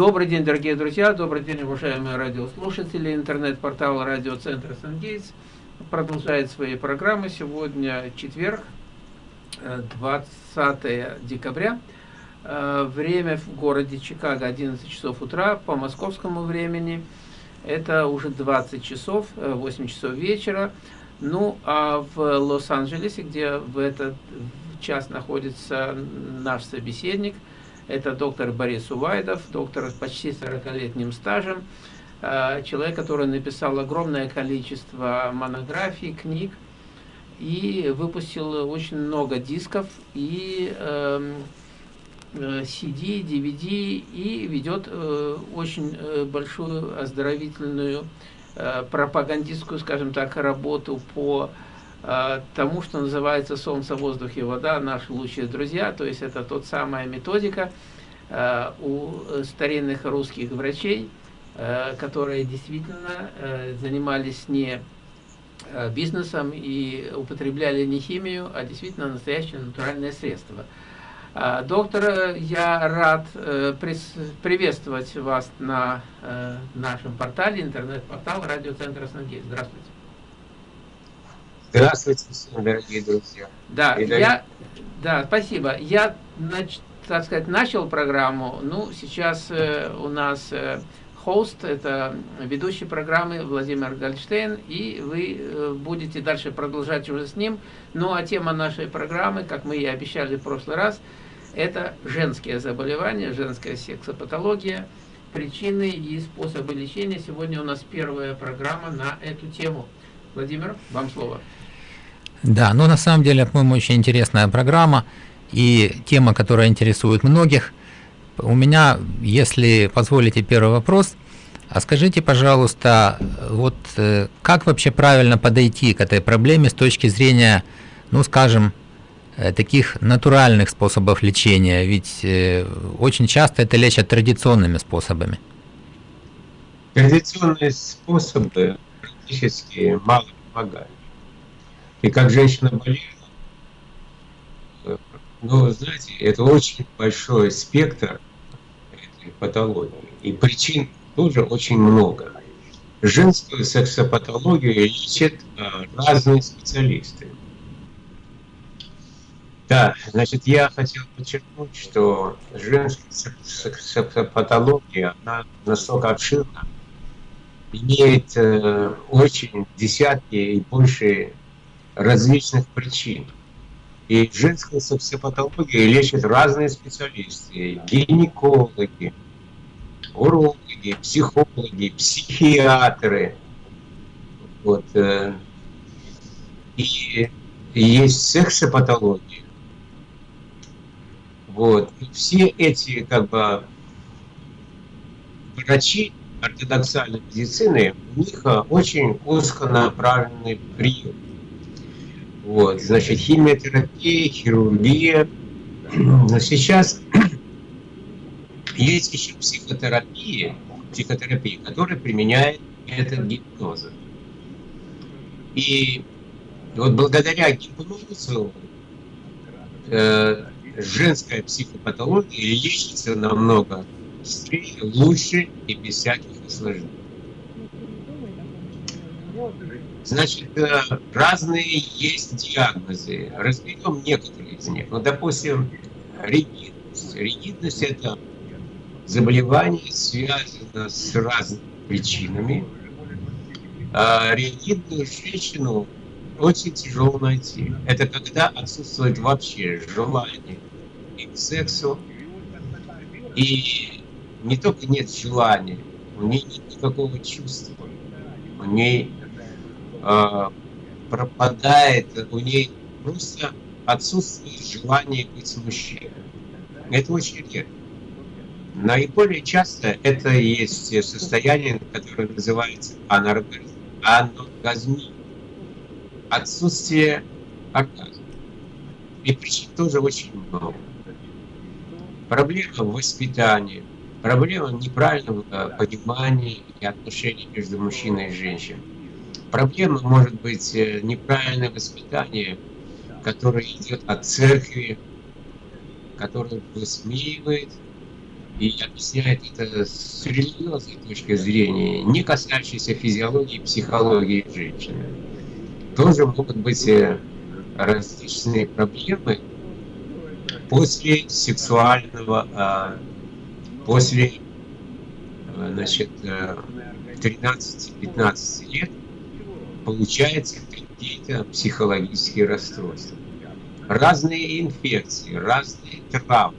Добрый день, дорогие друзья, добрый день, уважаемые радиослушатели. Интернет-портал радиоцентра «Сангейтс» продолжает свои программы. Сегодня четверг, 20 декабря. Э, время в городе Чикаго 11 часов утра по московскому времени. Это уже 20 часов, 8 часов вечера. Ну, а в Лос-Анджелесе, где в этот час находится наш собеседник, это доктор Борис Увайдов, доктор с почти 40-летним стажем, э, человек, который написал огромное количество монографий, книг, и выпустил очень много дисков и э, CD, DVD, и ведет э, очень большую оздоровительную пропагандистскую, скажем так, работу по тому, что называется «Солнце, воздух и вода», наши лучшие друзья, то есть это тот самая методика э, у старинных русских врачей, которые действительно занимались не бизнесом и употребляли не химию, а действительно настоящее натуральное средство – доктор, я рад э, приветствовать вас на э, нашем портале, интернет-портал радиоцентра Сангейт. Здравствуйте. Здравствуйте, дорогие друзья. Да, я, да, спасибо. Я, так сказать, начал программу. Ну, сейчас э, у нас хост, это ведущий программы Владимир Гольштейн, и вы будете дальше продолжать уже с ним. Ну, а тема нашей программы, как мы и обещали в прошлый раз, это женские заболевания, женская сексопатология, причины и способы лечения. Сегодня у нас первая программа на эту тему. Владимир, вам слово. Да, ну на самом деле, по-моему, очень интересная программа и тема, которая интересует многих. У меня, если позволите, первый вопрос. А скажите, пожалуйста, вот э, как вообще правильно подойти к этой проблеме с точки зрения, ну скажем, Э, таких натуральных способов лечения, ведь э, очень часто это лечат традиционными способами. Традиционные способы практически мало помогают. И как женщина болела, э, ну, знаете, это очень большой спектр этой патологии. И причин тоже очень много. Женскую сексопатологию лечат разные специалисты. Да, значит, я хотел подчеркнуть, что женская патология, она настолько обширна, имеет э, очень десятки и больше различных причин. И женскую сексопатологию лечат разные специалисты, гинекологи, урологи, психологи, психиатры. Вот. Э, и есть сексопатология, вот. И все эти как бы врачи ортодоксальной медицины, у них а, очень узконаправленный прием. Вот, значит, химиотерапия, хирургия. Но сейчас есть еще психотерапия, психотерапия, которая применяет метод гипноза. И вот благодаря гипнозу э, женская психопатология лечится намного быстрее, лучше и без всяких осложнений. Значит, э, разные есть диагнозы. Разберем некоторые из них. Ну, допустим, ригидность. Ригидность – это заболевание, связано с разными причинами. А ригидную женщину очень тяжело найти. Это когда отсутствует вообще желание и к сексу, и не только нет желания, у нее нет никакого чувства, у нее пропадает, у нее просто отсутствует желание быть мужчиной. Это очень редко. Наиболее часто это есть состояние, которое называется аноргазмия отсутствие оргазма. И причин тоже очень много. Проблема воспитании, проблема неправильного понимания и отношений между мужчиной и женщиной. Проблема может быть э, неправильное воспитание, которое идет от церкви, которое высмеивает и объясняет это с религиозной точки зрения, не касающейся физиологии и психологии женщины. Тоже могут быть э, различные проблемы после сексуального, а, после э, значит, 13-15 э, лет получается какие-то психологические расстройства. Разные инфекции, разные травмы,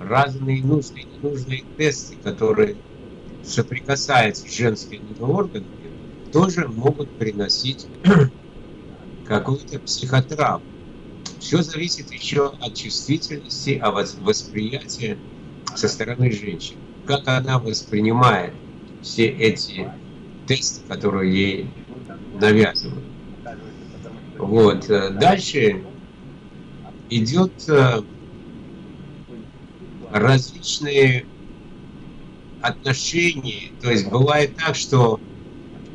разные нужные и ненужные тесты, которые соприкасаются с женскими органами, тоже могут приносить какую-то психотравму. Все зависит еще от чувствительности, от восприятия со стороны женщины. Как она воспринимает все эти тесты, которые ей навязывают. Вот. Дальше идет э, различные отношения. То есть бывает так, что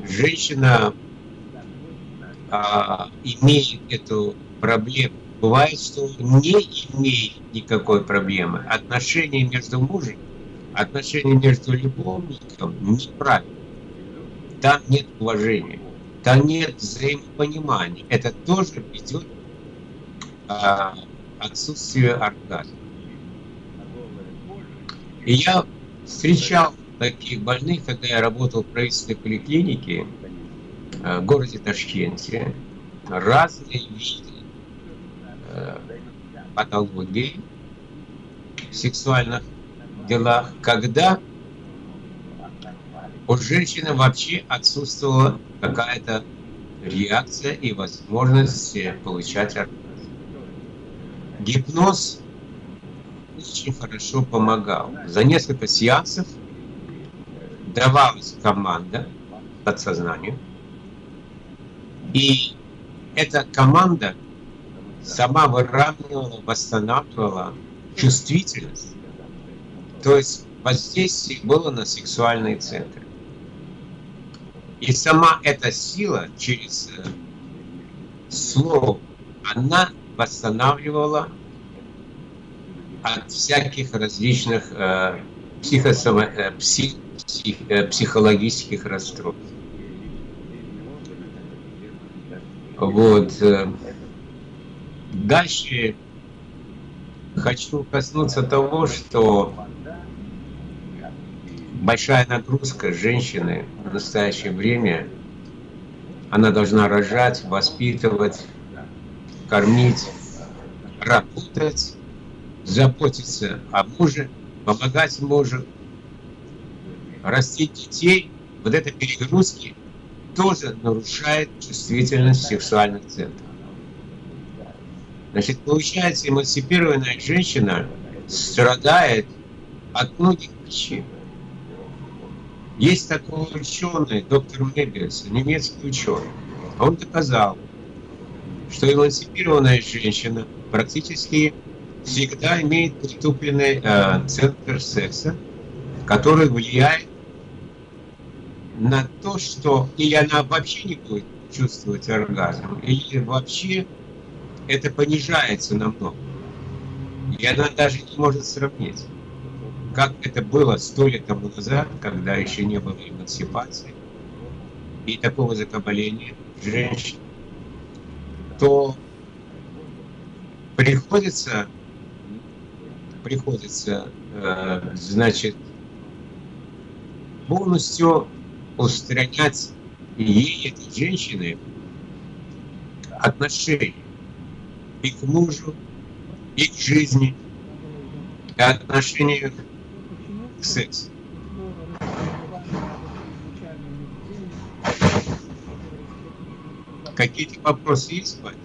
женщина а, имеет эту проблему. Бывает, что не имеет никакой проблемы. Отношения между мужем, отношения между любовником неправильно. Там нет уважения, там нет взаимопонимания. Это тоже ведет а, отсутствие оргазма. И я встречал таких больных, когда я работал в правительственной поликлинике э, в городе Ташкенте. Разные виды э, патологий в сексуальных делах, когда у женщины вообще отсутствовала какая-то реакция и возможность получать оргазм. Гипноз очень хорошо помогал. За несколько сеансов давалась команда подсознанию, и эта команда сама выравнивала, восстанавливала чувствительность. То есть воздействие было на сексуальные центры. И сама эта сила через э, слово, она восстанавливала от всяких различных э, психосома, э, псих, псих, э, психологических расстройств. Вот. Э, дальше хочу коснуться того, что большая нагрузка женщины в настоящее время, она должна рожать, воспитывать, кормить, работать, заботиться о муже, помогать мужу, растить детей, вот это перегрузки тоже нарушает чувствительность сексуальных центров. Значит, получается, эмансипированная женщина страдает от многих причин. Есть такой ученый, доктор Мебиус, немецкий ученый. Он доказал, что эмансипированная женщина практически всегда имеет притупленный э, центр секса, который влияет на то, что или она вообще не будет чувствовать оргазм, или вообще это понижается намного. И она даже не может сравнить, как это было сто лет тому назад, когда еще не было эмансипации и такого закабаления женщин, то приходится приходится, э, значит, полностью устранять ей, этой женщины, отношения и к мужу, и к жизни, и отношения к сексу. Какие-то вопросы есть, Ваня?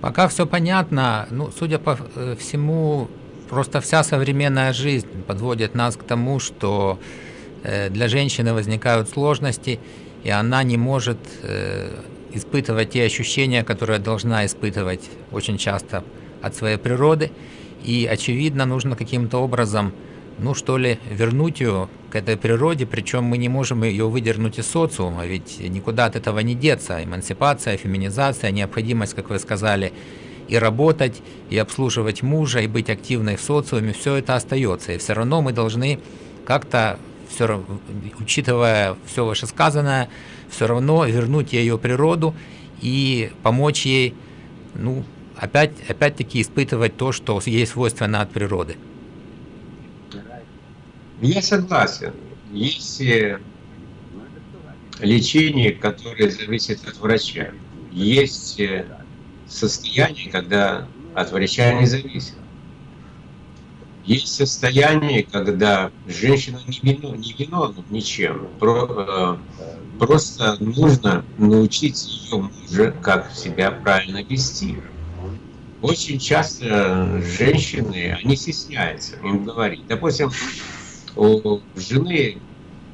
Пока все понятно. Ну, судя по э, всему, Просто вся современная жизнь подводит нас к тому, что э, для женщины возникают сложности, и она не может э, испытывать те ощущения, которые должна испытывать очень часто от своей природы. И, очевидно, нужно каким-то образом, ну что ли, вернуть ее к этой природе, причем мы не можем ее выдернуть из социума, ведь никуда от этого не деться. Эмансипация, феминизация, необходимость, как вы сказали, и работать, и обслуживать мужа, и быть активной в социуме, все это остается. И все равно мы должны как-то, все, учитывая все вышесказанное, все равно вернуть ее природу и помочь ей, ну, опять, опять-таки испытывать то, что ей свойственно от природы. Я согласен. Есть э, лечение, которое зависит от врача. Есть э, состояние, когда от врача не зависит. Есть состояние, когда женщина не, вино, не виновна ничем. Про, э, просто нужно научить ее мужа, как себя правильно вести. Очень часто женщины, они стесняются им говорить. Допустим, у жены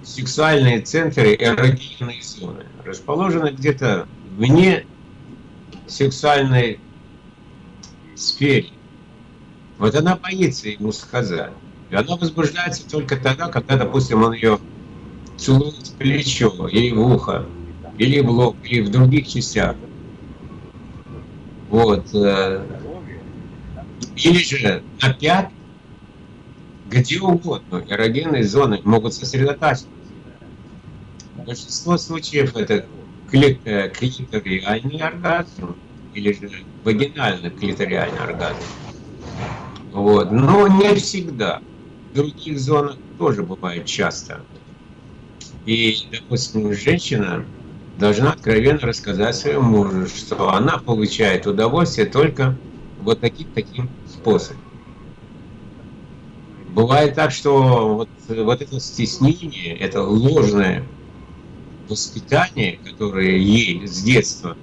сексуальные центры эрогенные зоны расположены где-то вне сексуальной сфере. Вот она боится ему сказать. И она возбуждается только тогда, когда, допустим, он ее целует в плечо, или в ухо, или в лоб, или в других частях. Вот. Э, или же на пятки, где угодно эрогенные зоны могут сосредотачиваться. Большинство случаев это э, клиториальный оргазм или же вагинальный клиториальный оргазм. Вот. Но не всегда. В других зонах тоже бывает часто. И, допустим, женщина должна откровенно рассказать своему мужу, что она получает удовольствие только вот таким-таким способом. Бывает так, что вот, вот это стеснение, это ложное воспитание, которое ей с детства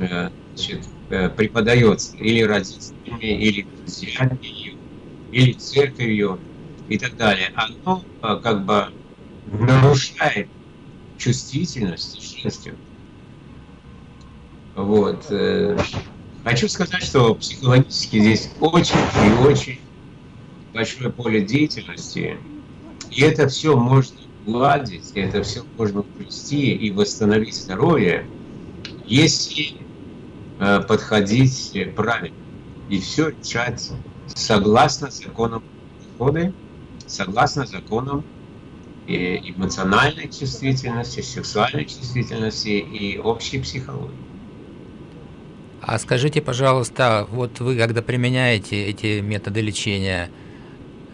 э, значит, э, преподается или родителями, или друзьями или церковью и так далее, оно э, как бы нарушает чувствительность женскую. Вот. Хочу сказать, что психологически здесь очень и очень большое поле деятельности, и это все можно уладить, это все можно уплести и восстановить здоровье, если э, подходить правильно и все решать согласно законам природы, согласно законам э, эмоциональной чувствительности, сексуальной чувствительности и общей психологии. А скажите, пожалуйста, вот вы когда применяете эти методы лечения,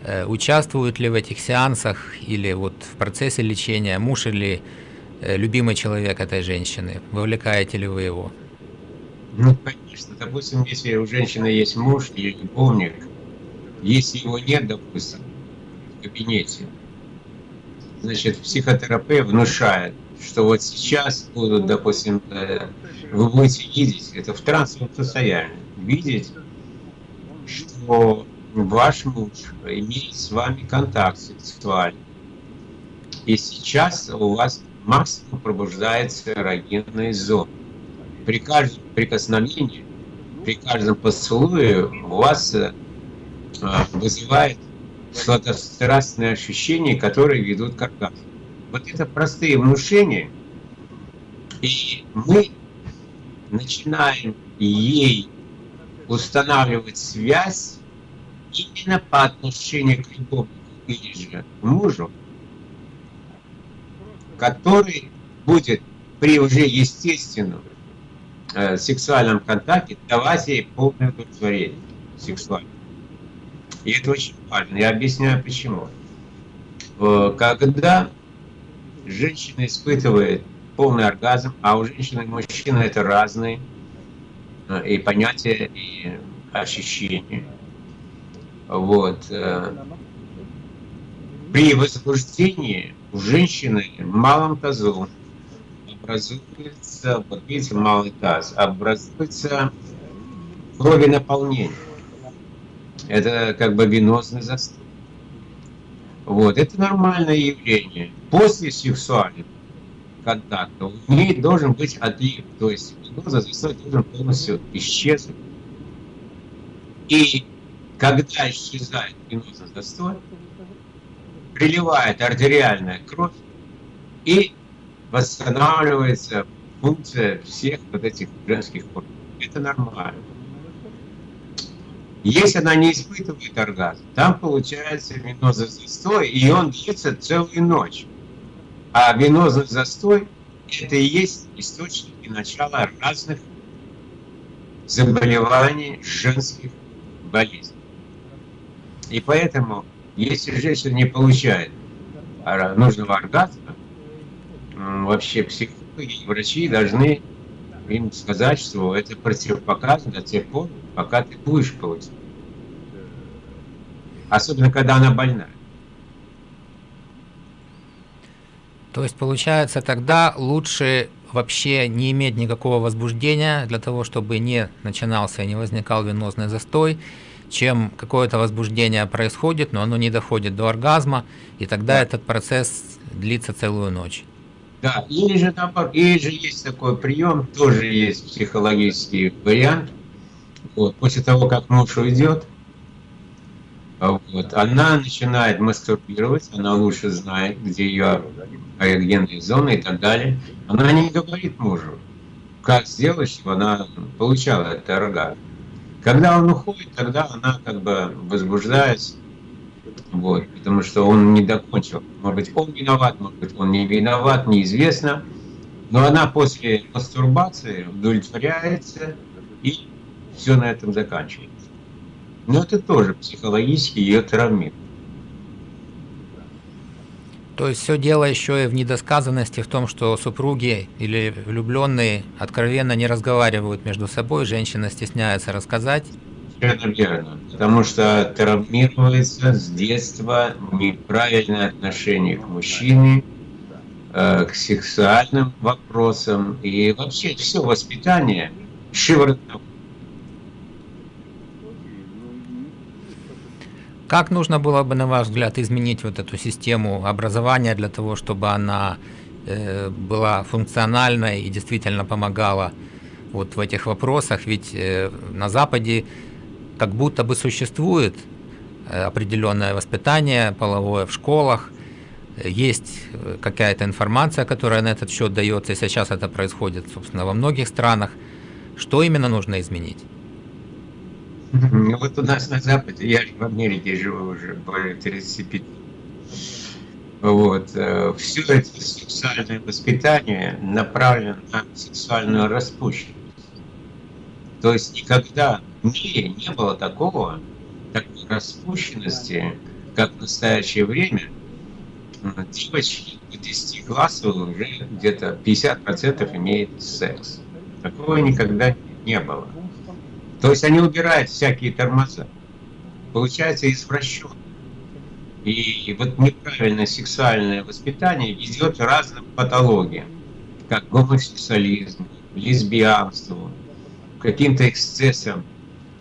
Э, участвуют ли в этих сеансах или вот в процессе лечения муж или э, любимый человек этой женщины? Вовлекаете ли вы его? Ну, конечно. Допустим, если у женщины есть муж или любовник, если его нет, допустим, в кабинете, значит, психотерапевт внушает, что вот сейчас будут, допустим, э, вы будете видеть, это в трансовом состоянии, видеть, что ваш муж имеет с вами контакт сексуальный. И сейчас у вас максимум пробуждается эрогенная зона. При каждом прикосновении, при каждом поцелуе у вас э, вызывает сладострастные ощущения, которые ведут к оргазму. Вот это простые внушения, и мы начинаем ей устанавливать связь именно по отношению к любовнику или же мужу, который будет при уже естественном э, сексуальном контакте давать ей полное удовлетворение сексуальное. И это очень важно. Я объясняю почему. Э, когда женщина испытывает полный оргазм, а у женщины и мужчины это разные э, и понятия, и ощущения. Вот. Э, при возбуждении у женщины малом тазу образуется, вот видите, малый таз, образуется крови Это как бы венозный застой. Вот, это нормальное явление. После сексуального контакта у нее должен быть отлив, то есть венозный застой должен полностью исчезнуть. И когда исчезает венозный застой, приливает артериальная кровь и восстанавливается функция всех вот этих женских органов. Это нормально. Если она не испытывает оргазм, там получается венозный застой, и он длится целую ночь. А венозный застой – это и есть источник и начало разных заболеваний женских болезней. И поэтому, если женщина не получает нужного оргазма, вообще психологи врачи должны им сказать, что это противопоказано до тех пор, пока ты будешь получать. Особенно, когда она больна. То есть, получается, тогда лучше вообще не иметь никакого возбуждения для того, чтобы не начинался и не возникал венозный застой, чем какое-то возбуждение происходит, но оно не доходит до оргазма, и тогда да. этот процесс длится целую ночь. Да, или же наоборот, или же есть такой прием, тоже есть психологический вариант. Вот, после того, как муж уйдет, вот, она начинает мастурбировать, она лучше знает, где ее эрогенные зоны и так далее. Она не говорит мужу, как сделать, чтобы она получала этот оргазм. Когда он уходит, тогда она как бы возбуждается, вот, потому что он не докончил. Может быть, он виноват, может быть, он не виноват, неизвестно. Но она после мастурбации удовлетворяется, и все на этом заканчивается. Но это тоже психологически ее травмирует. То есть все дело еще и в недосказанности, в том, что супруги или влюбленные откровенно не разговаривают между собой, женщина стесняется рассказать. Это верно, потому что травмируется с детства неправильное отношение к мужчине, э, к сексуальным вопросам и вообще все воспитание шиворотно Как нужно было бы, на ваш взгляд, изменить вот эту систему образования для того, чтобы она э, была функциональной и действительно помогала вот в этих вопросах? Ведь э, на Западе как будто бы существует э, определенное воспитание половое в школах, есть э, какая-то информация, которая на этот счет дается, и сейчас это происходит, собственно, во многих странах. Что именно нужно изменить? Ну вот у нас на Западе, я в Америке живу уже более 35 вот. Э, Все это сексуальное воспитание направлено на сексуальную распущенность. То есть никогда в мире не было такого, такой распущенности, как в настоящее время. Девочки до 10 классов уже где-то 50% имеют секс. Такого никогда не было. То есть они убирают всякие тормоза. Получается извращенно. И вот неправильное сексуальное воспитание ведет к разным патологиям, как гомосексуализм, лесбиянству, каким-то эксцессам.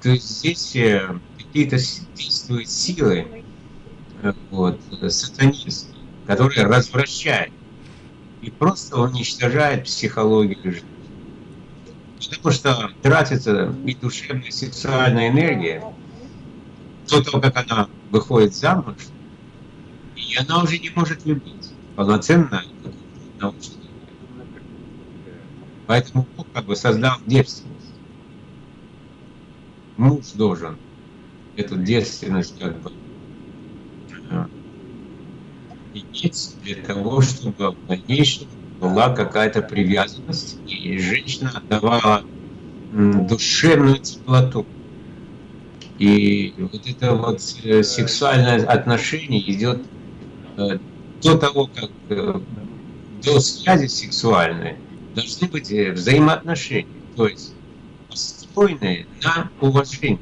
То есть здесь э, какие-то действуют силы, э, вот, сатанисты, которые развращают и просто уничтожают психологию жизни. Потому что тратится и душевная, и сексуальная энергия до того, как она выходит замуж, и она уже не может любить полноценно научно. Поэтому Бог как бы создал девственность. Муж должен эту девственность как бы э, иметь для того, чтобы в дальнейшем была какая-то привязанность, и женщина отдавала душевную теплоту. И вот это вот э, сексуальное отношение идет э, до того, как э, до связи сексуальной должны быть взаимоотношения, то есть построенные на уважении,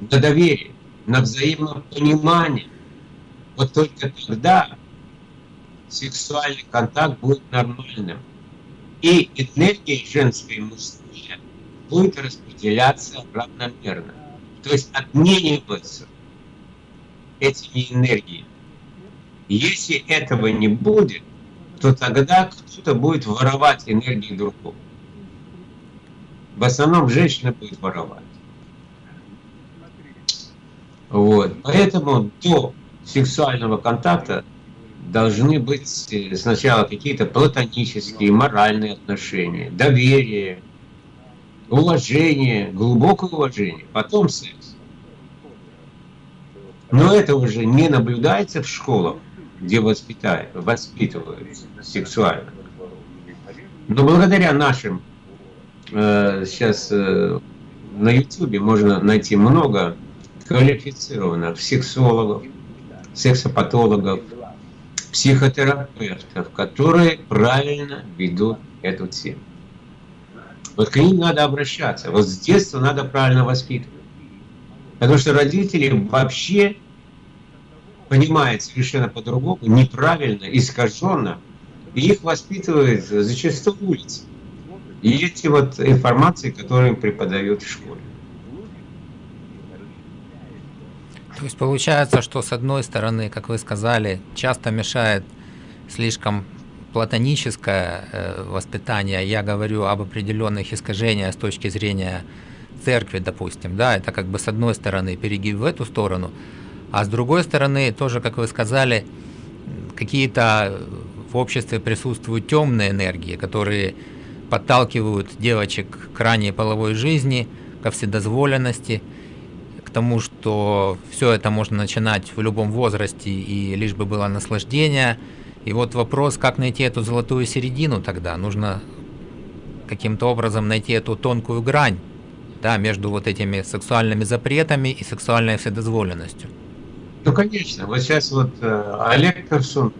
на доверии, на взаимном понимании. Вот только тогда сексуальный контакт будет нормальным. И энергия женская и мужская будет распределяться равномерно. То есть обмениваться этими энергиями. Если этого не будет, то тогда кто-то будет воровать энергию другого. В основном женщина будет воровать. Вот. Поэтому до сексуального контакта должны быть э, сначала какие-то платонические, моральные отношения, доверие, уважение, глубокое уважение, потом секс. Но это уже не наблюдается в школах, где воспитают, воспитывают сексуально. Но благодаря нашим э, сейчас э, на YouTube можно найти много квалифицированных сексологов, сексопатологов, психотерапевтов, которые правильно ведут эту тему. Вот к ним надо обращаться. Вот с детства надо правильно воспитывать. Потому что родители вообще понимают совершенно по-другому, неправильно, искаженно, и их воспитывают зачастую улицы. И эти вот информации, которые им преподают в школе. То есть получается, что с одной стороны, как вы сказали, часто мешает слишком платоническое э, воспитание, я говорю об определенных искажениях с точки зрения церкви, допустим, да, это как бы с одной стороны перегиб в эту сторону, а с другой стороны, тоже, как вы сказали, какие-то в обществе присутствуют темные энергии, которые подталкивают девочек к ранней половой жизни, ко вседозволенности, тому, что все это можно начинать в любом возрасте и лишь бы было наслаждение. И вот вопрос, как найти эту золотую середину тогда? Нужно каким-то образом найти эту тонкую грань да, между вот этими сексуальными запретами и сексуальной вседозволенностью. Ну, конечно. Вот сейчас вот э, Олег Персун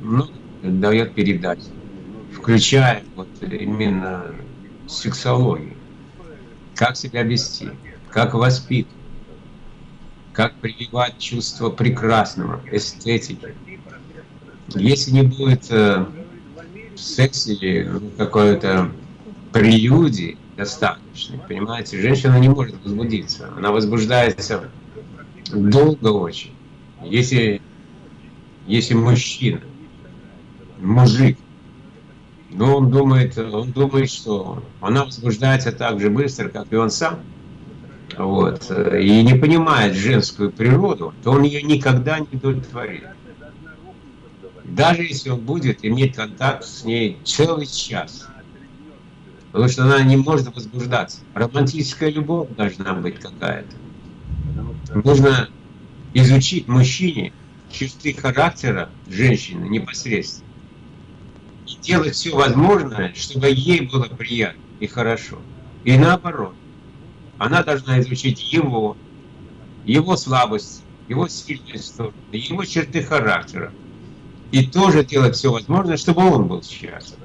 ну, дает передачи, включая вот именно сексологию. Как себя вести, как воспитывать как прививать чувство прекрасного, эстетики. Если не будет э, в сексе ну, какой-то прелюдии достаточно, понимаете, женщина не может возбудиться. Она возбуждается долго очень. Если, если мужчина, мужик, но он думает, он думает, что она возбуждается так же быстро, как и он сам, вот, и не понимает женскую природу, то он ее никогда не удовлетворит. Даже если он будет иметь контакт с ней целый час. Потому что она не может возбуждаться. Романтическая любовь должна быть какая-то. Нужно изучить мужчине черты характера женщины непосредственно. И делать все возможное, чтобы ей было приятно и хорошо. И наоборот. Она должна изучить его, его слабости, его сильные стороны, его черты характера. И тоже делать все возможное, чтобы он был счастлив.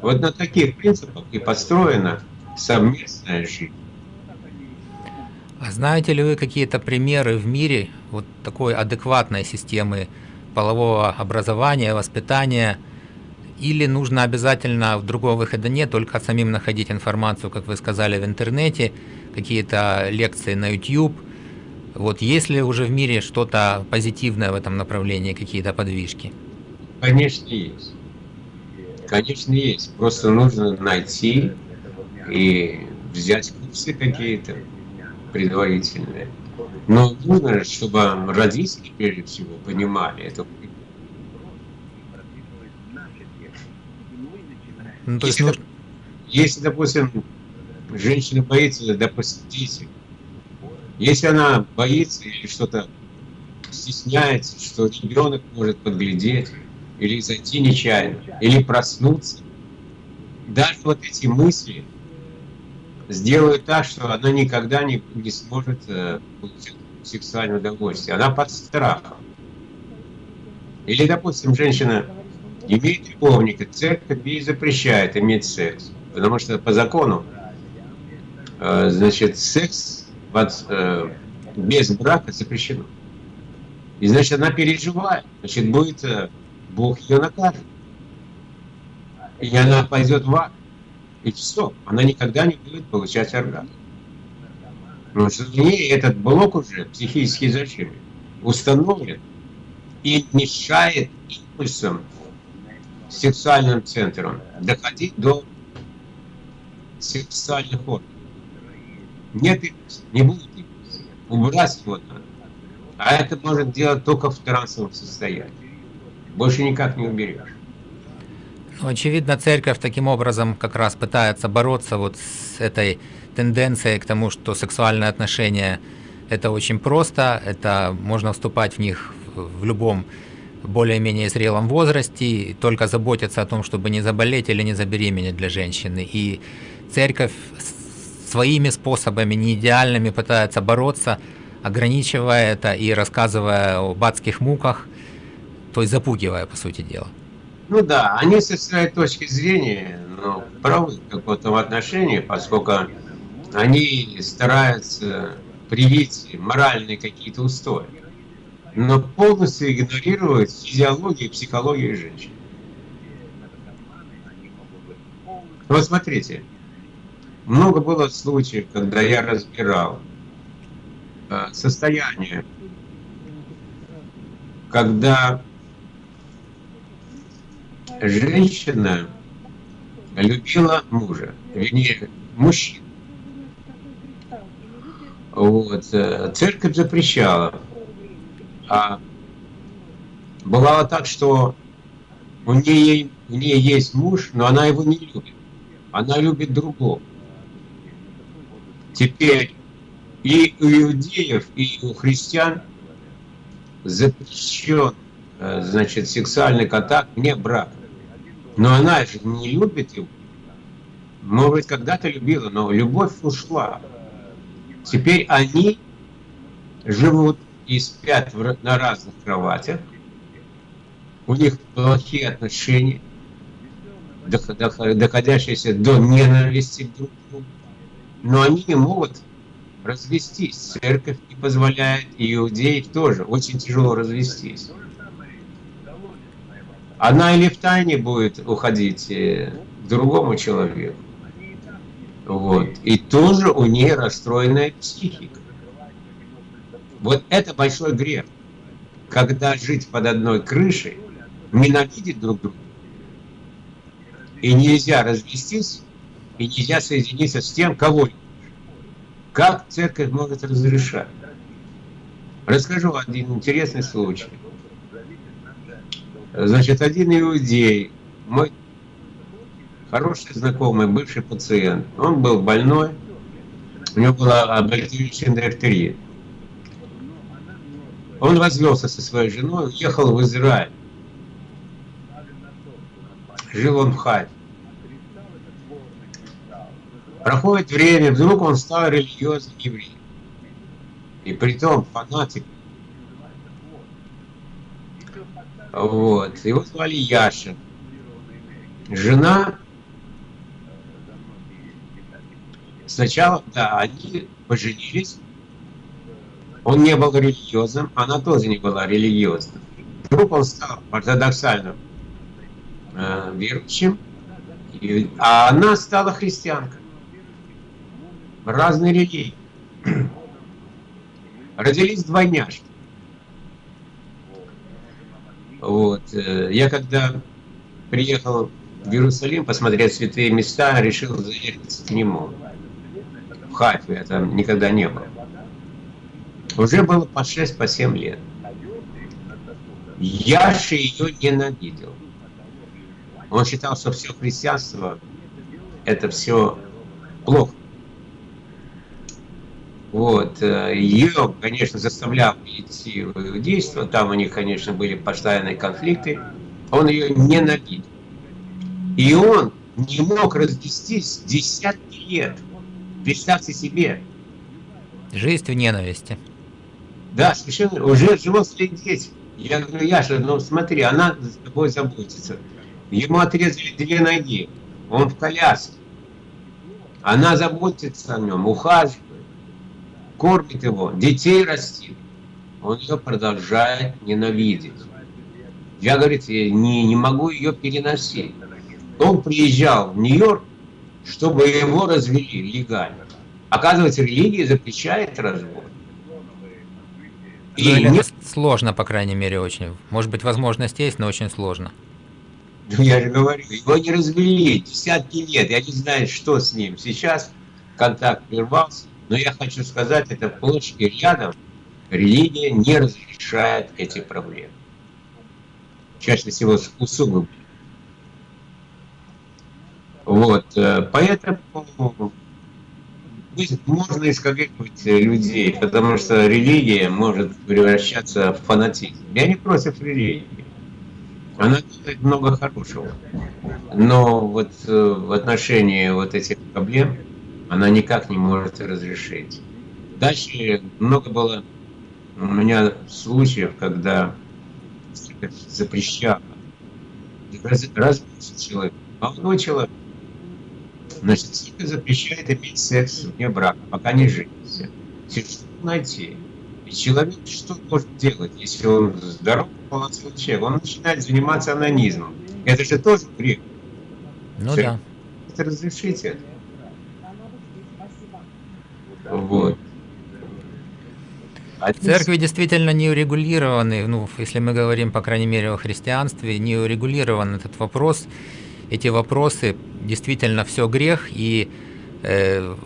Вот на таких принципах и построена совместная жизнь. А знаете ли вы какие-то примеры в мире вот такой адекватной системы полового образования, воспитания – или нужно обязательно, другого выхода нет, только самим находить информацию, как вы сказали, в интернете, какие-то лекции на YouTube. Вот есть ли уже в мире что-то позитивное в этом направлении, какие-то подвижки? Конечно, есть. Конечно, есть. Просто нужно найти и взять курсы какие-то предварительные. Но нужно, чтобы родители, прежде всего, понимали это Ну, то если, есть, ну... если, допустим, женщина боится допустить, если она боится или что-то стесняется, что ребенок может подглядеть, или зайти нечаянно, или проснуться, даже вот эти мысли сделают так, что она никогда не, не сможет э, получить сексуальное удовольствие. Она под страхом. Или, допустим, женщина имеет любовника, церковь ей запрещает иметь секс. Потому что по закону, э, значит, секс э, без брака запрещено. И значит, она переживает. Значит, будет э, Бог ее накажет. И она пойдет в ад. И все. Она никогда не будет получать оргазм. Потому что в ней этот блок уже психически зачем установлен и мешает импульсам сексуальным центром, доходить до сексуальных органов. Нет не будет Убрать вот А это может делать только в трансовом состоянии. Больше никак не уберешь. Ну, очевидно, церковь таким образом как раз пытается бороться вот с этой тенденцией к тому, что сексуальные отношения – это очень просто, это можно вступать в них в любом более-менее зрелом возрасте, только заботиться о том, чтобы не заболеть или не забеременеть для женщины. И церковь своими способами, не идеальными, пытается бороться, ограничивая это и рассказывая об адских муках, то есть запугивая, по сути дела. Ну да, они со своей точки зрения ну, правы в каком-то отношении, поскольку они стараются привить моральные какие-то устои но полностью игнорирует физиологию и психологию женщин. Вот смотрите, много было случаев, когда я разбирал э, состояние, когда женщина любила мужа, вернее, мужчин. Вот. Э, церковь запрещала а бывало так, что у нее, у нее есть муж, но она его не любит. Она любит другого. Теперь и у иудеев, и у христиан запрещен э, значит, сексуальный контакт не брак. Но она же не любит его. Может быть, когда-то любила, но любовь ушла. Теперь они живут и спят в, на разных кроватях, у них плохие отношения, доходящиеся до ненависти друг к другу, но они не могут развестись. Церковь не позволяет, и иудеев тоже очень тяжело развестись. Она или в тайне будет уходить э, к другому человеку. Вот. И тоже у нее расстроенная психика. Вот это большой грех. Когда жить под одной крышей, ненавидеть друг друга, и нельзя развестись, и нельзя соединиться с тем, кого любишь. Как церковь может разрешать? Расскажу один интересный случай. Значит, один иудей, мой хороший знакомый, бывший пациент, он был больной, у него была облегченная дифтерия. Он развелся со своей женой, уехал в Израиль. Жил он в Хайфе. Проходит время, вдруг он стал религиозным евреем. И при том фанатик. Вот. Его звали Яша. Жена сначала, да, они поженились, он не был религиозным, она тоже не была религиозным. Вдруг он стал ортодоксальным э, верующим, и, а она стала христианкой. Разные религии. Родились двойняшки. Вот. Э, я когда приехал в Иерусалим посмотреть святые места, решил заехать к нему. В Хайфе, я там никогда не был. Уже было по 6, по 7 лет. Яша ее ненавидел. Он считал, что все христианство это все плохо. Вот. Э, ее, конечно, заставлял идти в иудейство. Там у них, конечно, были постоянные конфликты. Он ее ненавидел. И он не мог развестись десятки лет. Представьте себе. Жизнь в ненависти. Да, совершенно, уже взрослые дети. Я говорю, Яша, ну смотри, она с тобой заботится. Ему отрезали две ноги, он в коляске. Она заботится о нем, ухаживает, кормит его, детей растит. Он ее продолжает ненавидеть. Я, говорит, не, не могу ее переносить. Он приезжал в Нью-Йорк, чтобы его развели легально. Оказывается, религия запрещает развод. И ну, нет... сложно, по крайней мере, очень. Может быть, возможность есть, но очень сложно. Ну, я же говорю, его не развели десятки лет. Я не знаю, что с ним. Сейчас контакт прервался. Но я хочу сказать, это и рядом религия не разрешает эти проблемы. Чаще всего усугубляет. Вот, э, поэтому можно искорректировать людей, потому что религия может превращаться в фанатизм. Я не против религии. Она делает много хорошего. Но вот э, в отношении вот этих проблем она никак не может разрешить. Дальше много было у меня случаев, когда запрещала раз, разбился человек, молодой человек, значит, церковь запрещает иметь секс вне брака, пока не женится. Что найти? И человек что может делать, если он здоров, молодой человек? Он начинает заниматься анонизмом. Это же тоже грех. Ну Церковь да. Это разрешить это. Вот. В церкви действительно не урегулированы, ну, если мы говорим, по крайней мере, о христианстве, не урегулирован этот вопрос. Эти вопросы действительно все грех, и э,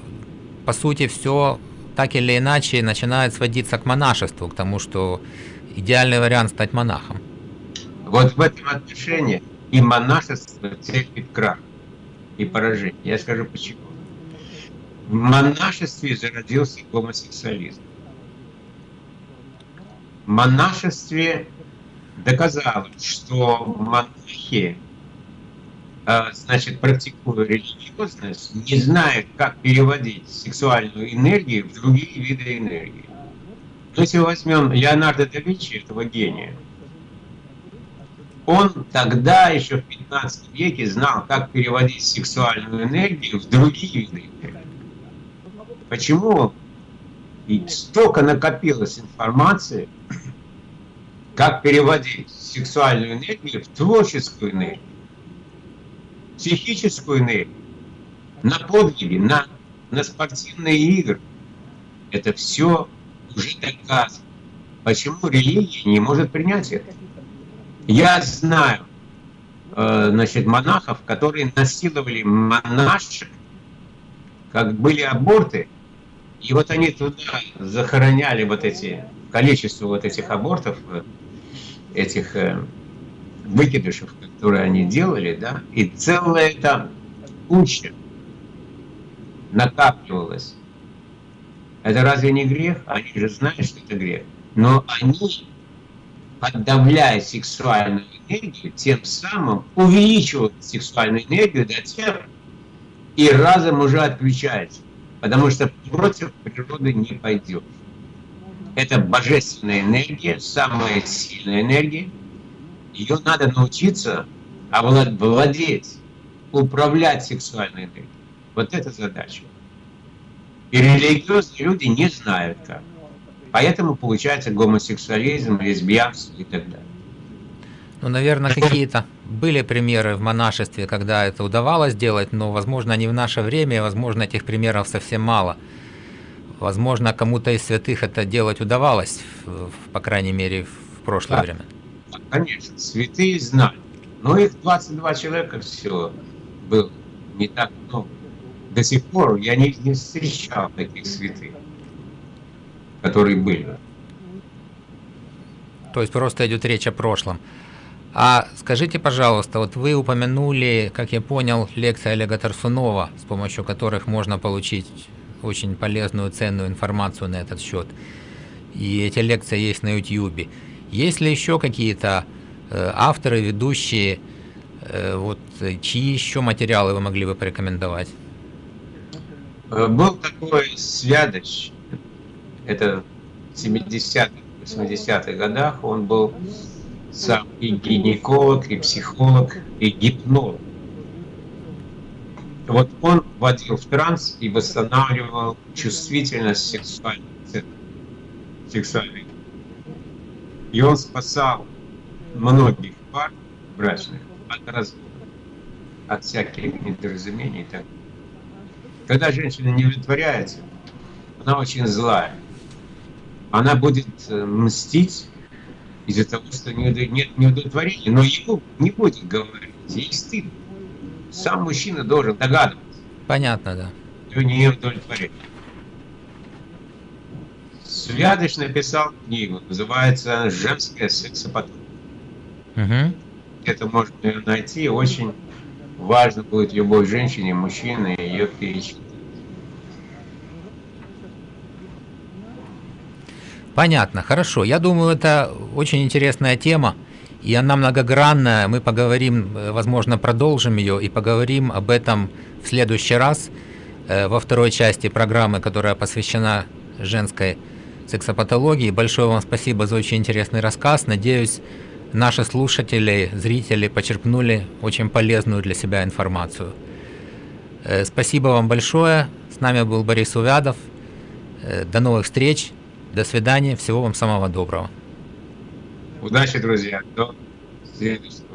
по сути все так или иначе начинает сводиться к монашеству, к тому, что идеальный вариант стать монахом. Вот в этом отношении и монашество терпит крах и поражение. Я скажу почему. В монашестве зародился гомосексуализм монашестве доказалось, что монахи, значит, практикуя религиозность, не знают, как переводить сексуальную энергию в другие виды энергии. Но если возьмем Леонардо да Винчи, этого гения, он тогда, еще в 15 веке, знал, как переводить сексуальную энергию в другие виды энергии. Почему и столько накопилось информации, как переводить сексуальную энергию в творческую энергию, психическую энергию, на подвиги, на, на спортивные игры. Это все уже доказано. Почему религия не может принять это? Я знаю э, значит, монахов, которые насиловали монашек, как были аборты, и вот они туда захороняли вот эти, количество вот этих абортов, э, этих э, выкидышев, которые они делали, да, и целая эта куча накапливалась. Это разве не грех? Они же знают, что это грех. Но они, подавляя сексуальную энергию, тем самым увеличивают сексуальную энергию до тех, и разом уже отключается потому что против природы не пойдет. Это божественная энергия, самая сильная энергия. Ее надо научиться овладеть, управлять сексуальной энергией. Вот это задача. И религиозные люди не знают как. Поэтому получается гомосексуализм, лесбиянство и так далее. Ну, наверное, какие-то были примеры в монашестве, когда это удавалось делать, но, возможно, не в наше время, возможно, этих примеров совсем мало. Возможно, кому-то из святых это делать удавалось, по крайней мере, в прошлое да. время. Конечно, святые знали. Но их 22 человека всего было, не так много. До сих пор я не, не встречал таких святых, которые были. То есть просто идет речь о прошлом. А скажите, пожалуйста, вот вы упомянули, как я понял, лекции Олега Тарсунова, с помощью которых можно получить очень полезную, ценную информацию на этот счет. И эти лекции есть на YouTube. Есть ли еще какие-то э, авторы, ведущие, э, вот, чьи еще материалы вы могли бы порекомендовать? Э, был такой Свядоч, это в 70-х, 80-х годах, он был сам и гинеколог, и психолог, и гипнолог. Вот он вводил в транс и восстанавливал чувствительность сексуальной сексуальной. И он спасал многих пар брачных от развода, от всяких недоразумений. Так. Когда женщина не удовлетворяется, она очень злая. Она будет э, мстить из-за того, что нет неудовлетворения, но ему не будет говорить, ей стыдно. Сам мужчина должен догадываться. Понятно, да. Что не удовлетворение. Звядыч написал книгу, называется «Женская сексопатология». Угу. Это можно найти, очень важно будет любой женщине, мужчине ее перечитать. Понятно, хорошо. Я думаю, это очень интересная тема, и она многогранная. Мы поговорим, э, возможно, продолжим ее и поговорим об этом в следующий раз, э, во второй части программы, которая посвящена женской сексопатологии. Большое вам спасибо за очень интересный рассказ. Надеюсь, наши слушатели, зрители почерпнули очень полезную для себя информацию. Э, спасибо вам большое. С нами был Борис Увядов. До новых встреч. До свидания. Всего вам самого доброго. Удачи, друзья. До следующего.